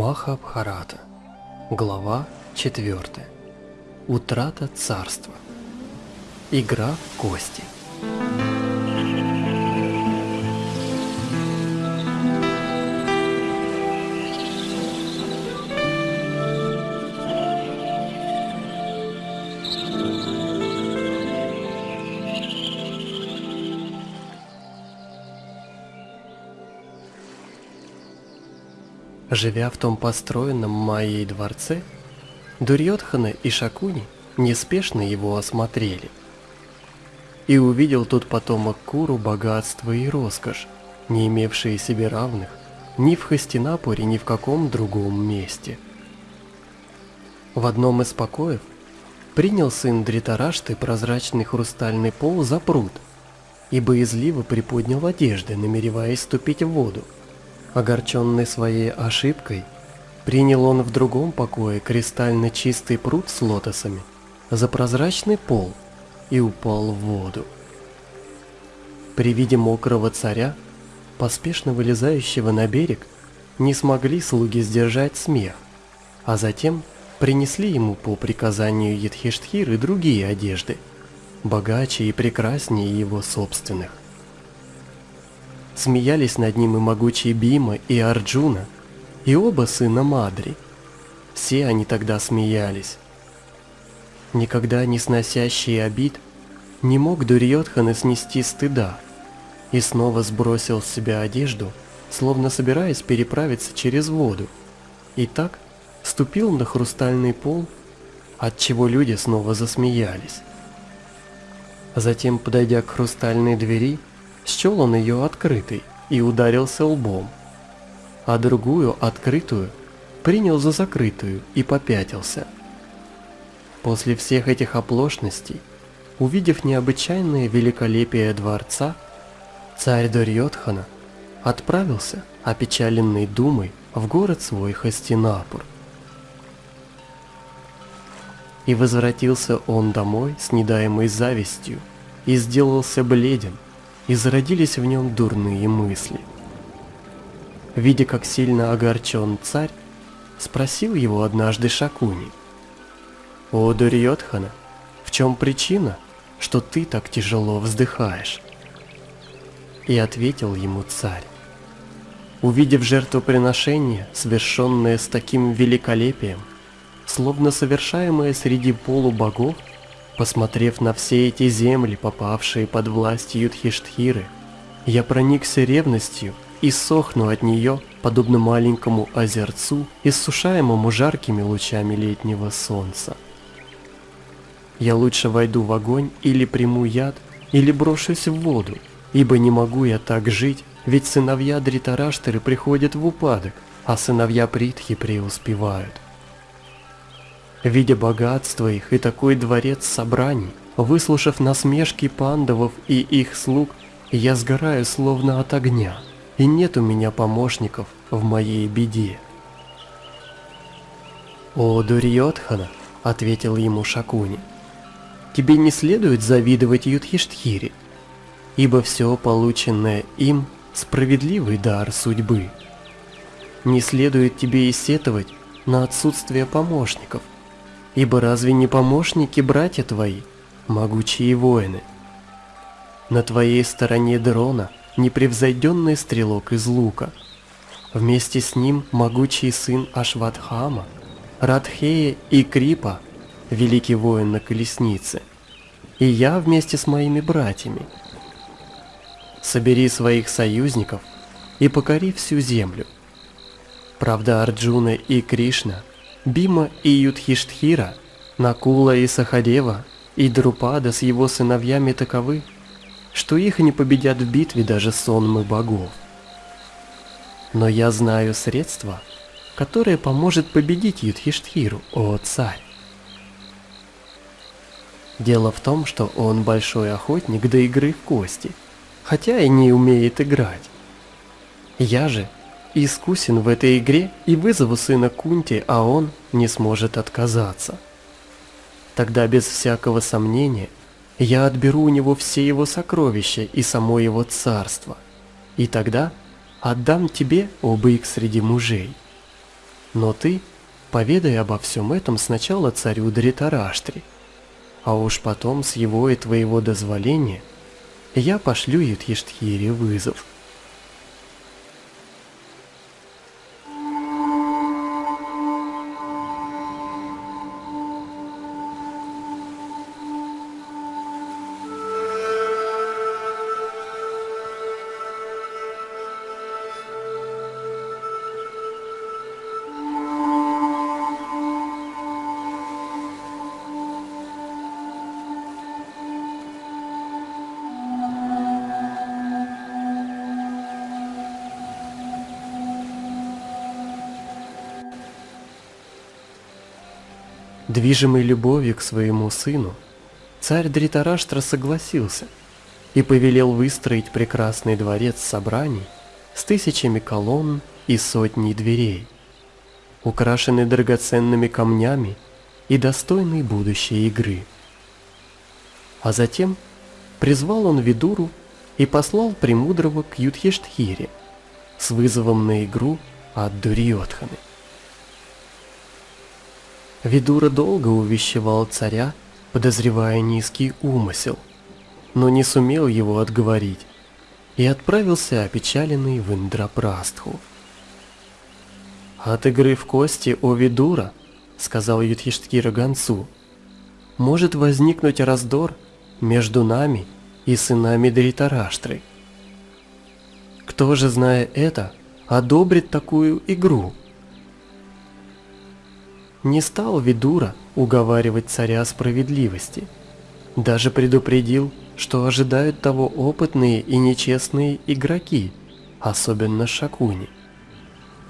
Махабхарата. Глава 4. Утрата царства. Игра в кости. Живя в том построенном Майей дворце, Дурьотхана и Шакуни неспешно его осмотрели. И увидел тут потомок Куру богатство и роскошь, не имевшие себе равных ни в Хастинапуре, ни в каком другом месте. В одном из покоев принял сын Дритарашты прозрачный хрустальный пол за пруд и боязливо приподнял одежды, намереваясь ступить в воду. Огорченный своей ошибкой, принял он в другом покое кристально чистый пруд с лотосами за прозрачный пол и упал в воду. При виде мокрого царя, поспешно вылезающего на берег, не смогли слуги сдержать смех, а затем принесли ему по приказанию Едхиштхиры другие одежды, богаче и прекраснее его собственных. Смеялись над ним и могучие Бима, и Арджуна, и оба сына Мадри. Все они тогда смеялись. Никогда не сносящий обид, не мог Дурьотхана снести стыда, и снова сбросил с себя одежду, словно собираясь переправиться через воду, и так ступил на хрустальный пол, от чего люди снова засмеялись. Затем, подойдя к хрустальной двери, счел он ее открытой и ударился лбом, а другую, открытую, принял за закрытую и попятился. После всех этих оплошностей, увидев необычайное великолепие дворца, царь Дорьотхана отправился, опечаленный думой, в город свой Хастинапур. И возвратился он домой с недаемой завистью и сделался бледен, и зародились в нем дурные мысли. Видя, как сильно огорчен царь, спросил его однажды Шакуни. «О, Дурьотхана, в чем причина, что ты так тяжело вздыхаешь?» И ответил ему царь. Увидев жертвоприношение, совершенное с таким великолепием, словно совершаемое среди полубогов, Посмотрев на все эти земли, попавшие под власть Юдхиштхиры, я проникся ревностью и сохну от нее, подобно маленькому озерцу, иссушаемому жаркими лучами летнего солнца. Я лучше войду в огонь или приму яд, или брошусь в воду, ибо не могу я так жить, ведь сыновья Дритараштеры приходят в упадок, а сыновья Притхи преуспевают. Видя богатство их и такой дворец собраний, выслушав насмешки пандавов и их слуг, я сгораю словно от огня, и нет у меня помощников в моей беде. «О, Дурьотхана!» — ответил ему Шакуни. «Тебе не следует завидовать Юдхиштхире, ибо все полученное им — справедливый дар судьбы. Не следует тебе и сетовать на отсутствие помощников, Ибо разве не помощники братья твои, могучие воины? На твоей стороне Дрона непревзойденный стрелок из лука. Вместе с ним могучий сын Ашватхама, Радхея и Крипа, великий воин на колеснице. И я вместе с моими братьями. Собери своих союзников и покори всю землю. Правда, Арджуна и Кришна – Бима и Юдхиштхира, Накула и Сахадева, и Друпада с его сыновьями таковы, что их не победят в битве даже сонмы богов. Но я знаю средство, которое поможет победить Юдхиштхиру, о царь. Дело в том, что он большой охотник до игры в кости, хотя и не умеет играть. Я же искусен в этой игре и вызову сына Кунти, а он не сможет отказаться. Тогда без всякого сомнения я отберу у него все его сокровища и само его царство, и тогда отдам тебе, о бык среди мужей. Но ты поведай обо всем этом сначала царю Дритараштри, а уж потом с его и твоего дозволения я пошлю Юдхиштхире вызов. Движимый любовью к своему сыну, царь Дритараштра согласился и повелел выстроить прекрасный дворец собраний с тысячами колонн и сотней дверей, украшенный драгоценными камнями и достойный будущей игры. А затем призвал он Видуру и послал Премудрого к Юдхештхире с вызовом на игру от Дурьотханы. Видура долго увещевал царя, подозревая низкий умысел, но не сумел его отговорить и отправился опечаленный в Индрапрастху. «От игры в кости, о Видура, — сказал Юдхиштхира гонцу, — может возникнуть раздор между нами и сынами Дритараштры. Кто же, зная это, одобрит такую игру?» Не стал Видура уговаривать царя справедливости. Даже предупредил, что ожидают того опытные и нечестные игроки, особенно Шакуни.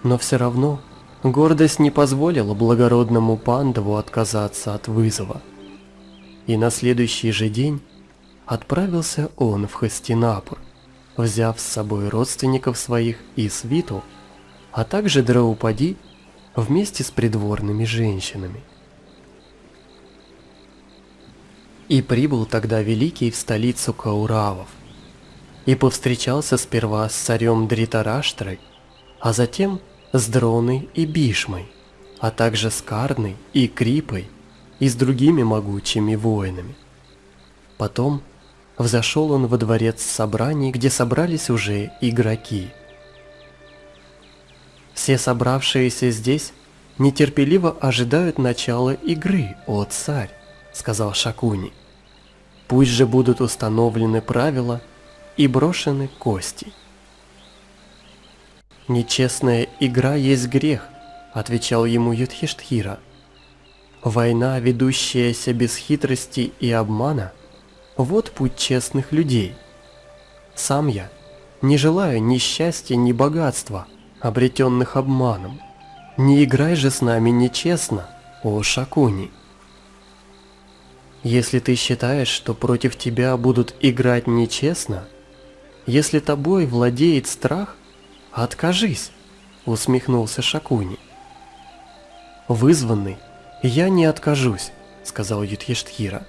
Но все равно гордость не позволила благородному Пандаву отказаться от вызова. И на следующий же день отправился он в Хастинапур, взяв с собой родственников своих и свиту, а также Драупади вместе с придворными женщинами. И прибыл тогда Великий в столицу Кауравов, и повстречался сперва с царем Дритараштрой, а затем с Дроной и Бишмой, а также с Карной и Крипой и с другими могучими воинами. Потом взошел он во дворец собраний, где собрались уже игроки – все собравшиеся здесь нетерпеливо ожидают начала игры, о царь, сказал Шакуни. Пусть же будут установлены правила и брошены кости. Нечестная игра есть грех, отвечал ему Юдхиштхира. Война, ведущаяся без хитрости и обмана, вот путь честных людей. Сам я не желаю ни счастья, ни богатства, обретенных обманом. Не играй же с нами нечестно, о Шакуни. Если ты считаешь, что против тебя будут играть нечестно, если тобой владеет страх, откажись, усмехнулся Шакуни. Вызванный, я не откажусь, сказал Юдхиштхира.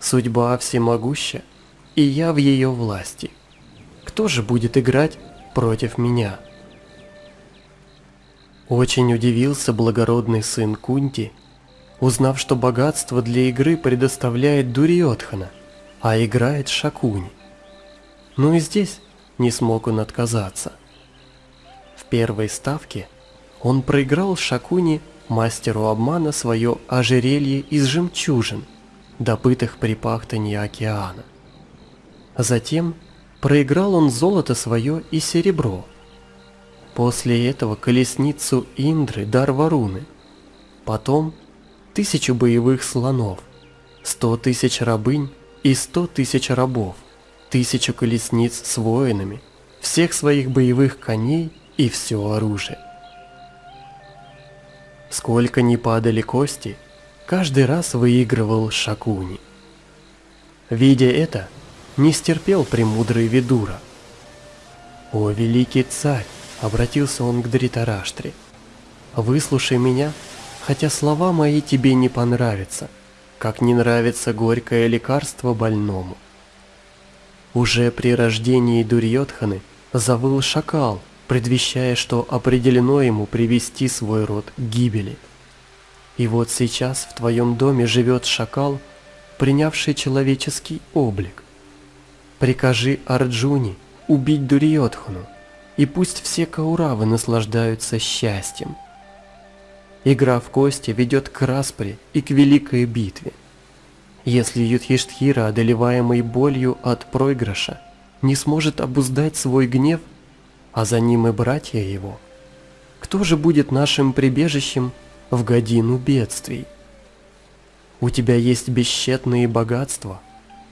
Судьба всемогуща, и я в ее власти. Кто же будет играть против меня? Очень удивился благородный сын Кунти, узнав, что богатство для игры предоставляет Дуриотхана, а играет Шакуни. Ну и здесь не смог он отказаться. В первой ставке он проиграл Шакуни, мастеру обмана, свое ожерелье из жемчужин, добытых при пахтании океана. Затем проиграл он золото свое и серебро – После этого колесницу Индры, дар Варуны. Потом тысячу боевых слонов, сто тысяч рабынь и сто тысяч рабов, тысячу колесниц с воинами, всех своих боевых коней и все оружие. Сколько ни падали кости, каждый раз выигрывал Шакуни. Видя это, не стерпел премудрый Видура. «О, великий царь! Обратился он к Дритараштре. «Выслушай меня, хотя слова мои тебе не понравятся, как не нравится горькое лекарство больному». Уже при рождении Дурьотханы завыл шакал, предвещая, что определено ему привести свой род к гибели. И вот сейчас в твоем доме живет шакал, принявший человеческий облик. Прикажи Арджуни убить Дурьотхану, и пусть все Кауравы наслаждаются счастьем. Игра в кости ведет к распре и к великой битве. Если Юдхиштхира, одолеваемый болью от проигрыша, не сможет обуздать свой гнев, а за ним и братья его. Кто же будет нашим прибежищем в годину бедствий? У тебя есть бесчетные богатства.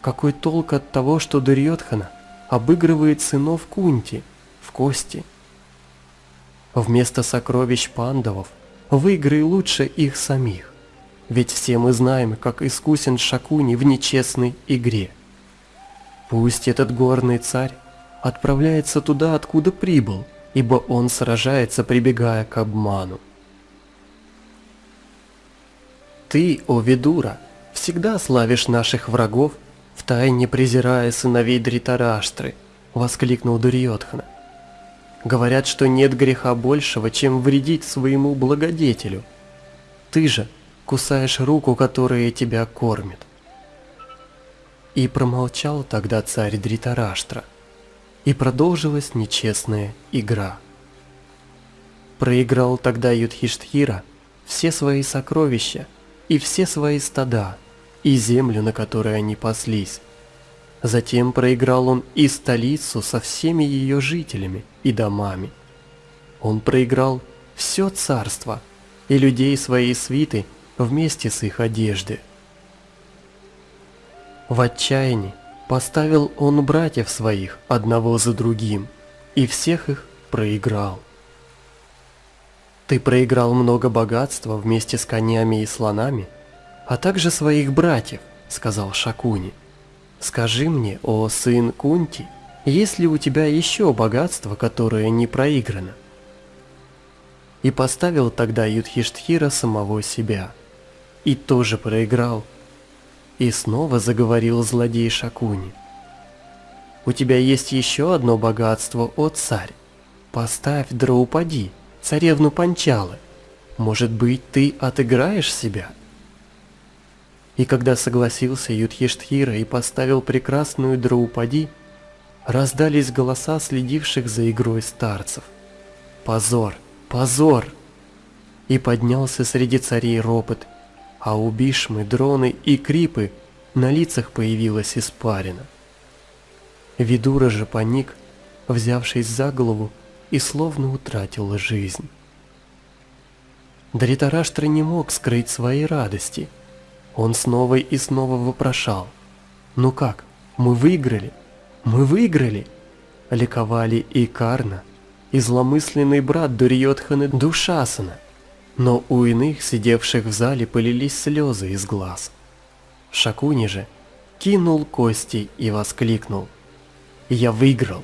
Какой толк от того, что Дурьотхана обыгрывает сынов Кунти в кости? Вместо сокровищ пандавов выиграй лучше их самих. Ведь все мы знаем, как искусен Шакуни в нечестной игре. Пусть этот горный царь отправляется туда, откуда прибыл, ибо он сражается, прибегая к обману. Ты, о Видура, всегда славишь наших врагов, втайне презирая сыновей Дритараштры, воскликнул Дурьотхана. Говорят, что нет греха большего, чем вредить своему благодетелю. Ты же кусаешь руку, которая тебя кормит. И промолчал тогда царь Дритараштра и продолжилась нечестная игра. Проиграл тогда Юдхиштхира все свои сокровища и все свои стада, и землю, на которой они паслись. Затем проиграл он и столицу со всеми ее жителями и домами. Он проиграл все царство и людей своей свиты вместе с их одежды. В отчаянии Поставил он братьев своих одного за другим, и всех их проиграл. Ты проиграл много богатства вместе с конями и слонами, а также своих братьев, сказал Шакуни. Скажи мне, о сын Кунти, есть ли у тебя еще богатство, которое не проиграно? И поставил тогда Юдхиштхира самого себя, и тоже проиграл, и снова заговорил злодей Шакуни. «У тебя есть еще одно богатство, о царь. Поставь Драупади, царевну Панчалы. Может быть, ты отыграешь себя?» И когда согласился Юдхиштхира и поставил прекрасную Драупади, раздались голоса следивших за игрой старцев. «Позор! Позор!» И поднялся среди царей ропот – а у Бишмы, Дроны и Крипы на лицах появилась испарина. Видура же паник, взявшись за голову, и словно утратил жизнь. Даритараштра не мог скрыть своей радости. Он снова и снова вопрошал. «Ну как, мы выиграли? Мы выиграли?» Ликовали и Карна, и зломысленный брат Дурьотханы Душасана – но у иных, сидевших в зале, полились слезы из глаз. Шакуни же кинул кости и воскликнул. «Я выиграл!»